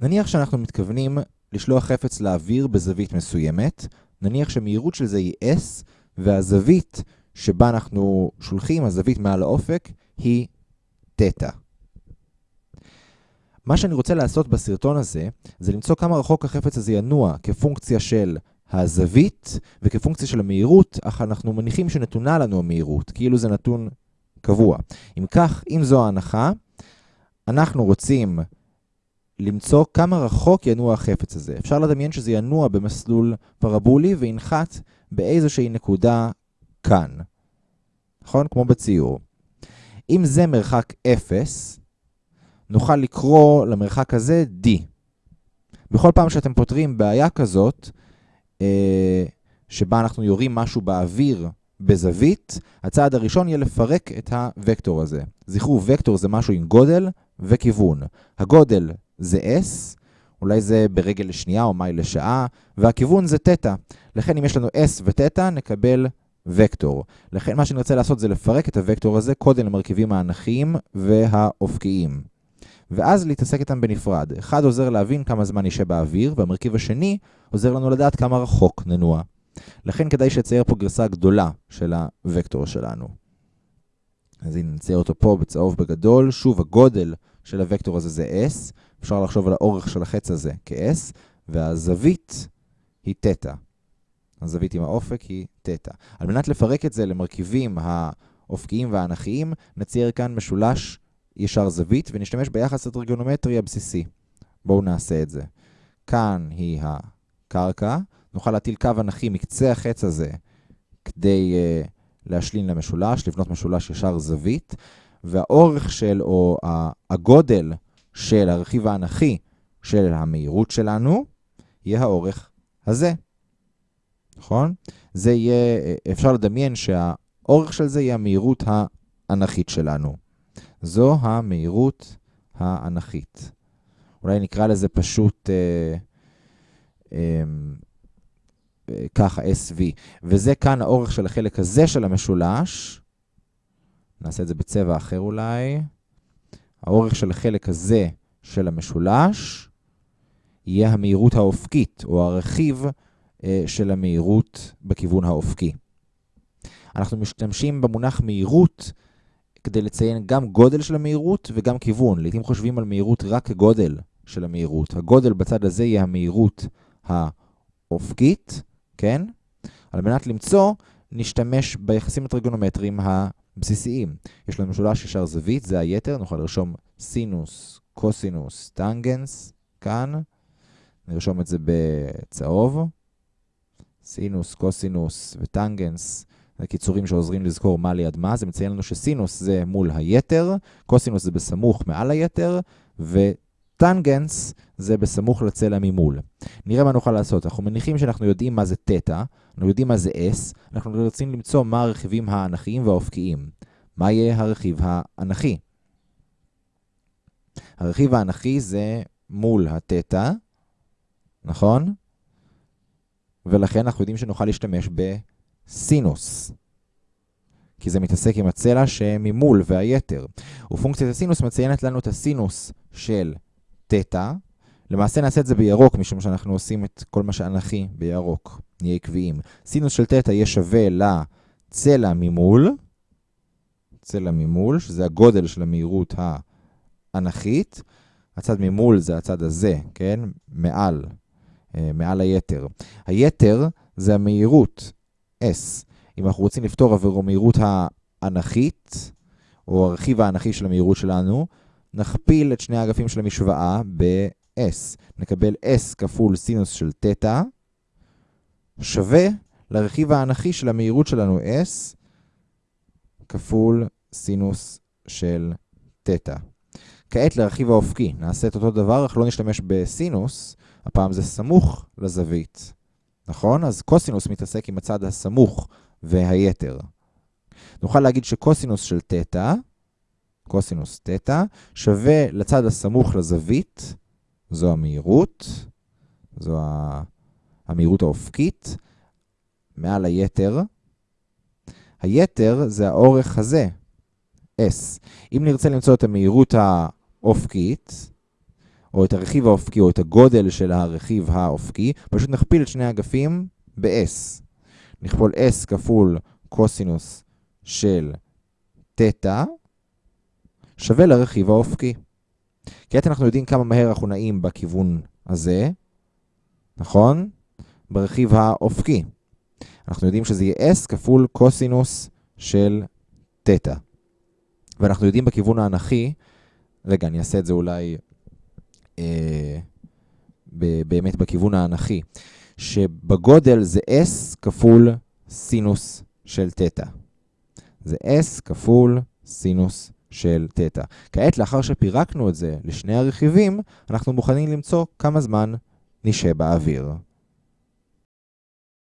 נניח שאנחנו מתכוונים לשלוח חפץ לאוויר בזווית מסוימת, נניח שמהירות של זה היא S, והזווית שבה אנחנו שולחים, הזווית מעל האופק, היא תטא. מה שאני רוצה לעשות בסרטון הזה, זה למצוא כמה רחוק החפץ הזה ינוע כפונקציה של הזווית וכפונקציה של המהירות, אך אנחנו מניחים שנתונה לנו המהירות, כאילו זה נתון קבוע. אם כך, אם זו ההנחה, אנחנו רוצים למצוא כמה רחוק ינוע החפץ הזה. אפשר לדמיין שזה ינוע במסלול פרבולי וינחת באיזושהי נקודה כאן. נכון? כמו בציור. אם זה מרחק 0, נוכל לקרוא למרחק הזה D. בכל פעם שאתם פותרים בעיה כזאת, אה, שבה אנחנו יורים משהו באוויר בזווית, הצעד הראשון יהיה לפרק את הוקטור הזה. זכרו, וקטור זה משהו עם גודל וכיוון. הגודל זה S, אולי זה ברגל לשנייה או מייל לשעה, והכיוון זה תטא. לכן אם יש לנו S ותטא, נקבל וקטור. לכן מה שנרצה לעשות זה לפרק את הוקטור הזה קודם למרכיבים האנכיים והאופקיים. ואז להתעסק איתם בנפרד. אחד עוזר להבין כמה זמן נשאר באוויר, והמרכיב השני עוזר לנו לדעת כמה רחוק ננוע. לכן כדאי שצייר פה גרסה גדולה של הוקטור שלנו. אז הנה נצייר אותו פה בצהוב בגדול. שוב, הגודל של הוקטור הזה זה S. אפשר לחשוב על האורך של החץ הזה כ-S, והזווית היא תטא. הזווית עם האופק היא תטא. על מנת לפרק את זה למרכיבים האופקיים והאנכיים, נצייר כאן משולש ישר זווית, ונשתמש ביחס הטריגונומטרי הבסיסי. בואו נעשה את זה. כאן היא הקרקע, נוכל להטיל קו אנכי מקצה החץ הזה כדי uh, להשלין למשולש, לבנות משולש ישר זווית, והאורך של, או הגודל של הרכיב האנכי של המהירות שלנו, יהיה האורך הזה. נכון? זה יהיה, אפשר לדמיין שהאורך של זה יהיה המהירות האנכית שלנו. זו המהירות האנכית. אולי נקרא לזה פשוט אה, אה, אה, ככה, SV. וזה כאן האורך של החלק הזה של המשולש. נעשה את זה בצבע אחר אולי. האורך של החלק הזה של המשולש יהיה המהירות האופקית, או הרכיב אה, של המהירות בכיוון האופקי. אנחנו משתמשים במונח מהירות כדי לציין גם גודל של המהירות וגם כיוון. לעתים חושבים על מהירות רק כגודל של המהירות. הגודל בצד הזה יהיה המהירות האופקית, כן? על מנת למצוא, נשתמש ביחסים הטריגונומטריים הבסיסיים. יש לנו משולש ישר זווית, זה היתר, נוכל לרשום סינוס, קוסינוס, טנגנס, כאן. נרשום את זה בצהוב. סינוס, קוסינוס וטנגנס זה קיצורים שעוזרים לזכור מה ליד מה. זה מציין לנו שסינוס זה מול היתר, קוסינוס זה בסמוך מעל היתר, וטנגנס זה בסמוך לצלע ממול. נראה מה נוכל לעשות. אנחנו מניחים שאנחנו יודעים מה זה תטא, אנחנו יודעים מה זה S, אנחנו רוצים למצוא מה הרכיבים האנכיים והאופקיים. מה יהיה הרכיב האנכי? הרכיב האנכי זה מול התטא, נכון? ולכן אנחנו יודעים שנוכל להשתמש בסינוס. כי זה מתעסק עם הצלע שממול והיתר. ופונקציית הסינוס מציינת לנו את הסינוס של תטא. למעשה נעשה את זה בירוק, משום שאנחנו עושים את כל מה שאנכי בירוק. נהיה עקביים. סינוס של תטא יהיה שווה לצלע ממול, צלע ממול, שזה הגודל של המהירות האנכית. הצד ממול זה הצד הזה, כן? מעל. אה, מעל היתר. היתר זה המהירות, S. אם אנחנו רוצים לפתור עבור המהירות האנכית, או הרכיב האנכי של המהירות שלנו, נכפיל את שני האגפים של המשוואה ב-S. נקבל S כפול סינוס של תטא, שווה לרכיב האנכי של המהירות שלנו S, כפול סינוס של תטא. כעת לרכיב האופקי, נעשה את אותו דבר, אך לא נשתמש בסינוס, הפעם זה סמוך לזווית, נכון? אז קוסינוס מתעסק עם הצד הסמוך והיתר. נוכל להגיד שקוסינוס של תטא, קוסינוס תטא, שווה לצד הסמוך לזווית, זו המהירות, זו המהירות האופקית, מעל היתר. היתר זה האורך הזה, S. אם נרצה למצוא את המהירות האופקית, או את הרכיב האופקי, או את הגודל של הרכיב האופקי, פשוט נכפיל את שני האגפים ב-S. נכפול S כפול קוסינוס של תטא, שווה לרכיב האופקי. כעת אנחנו יודעים כמה מהר אנחנו נעים בכיוון הזה, נכון? ברכיב האופקי. אנחנו יודעים שזה יהיה S כפול קוסינוס של תטא. ואנחנו יודעים בכיוון האנכי, רגע, אני אעשה את זה אולי אה, באמת בכיוון האנכי, שבגודל זה S כפול סינוס של תטא. זה S כפול סינוס של תטא. כעת, לאחר שפירקנו את זה לשני הרכיבים, אנחנו מוכנים למצוא כמה זמן נשאר באוויר.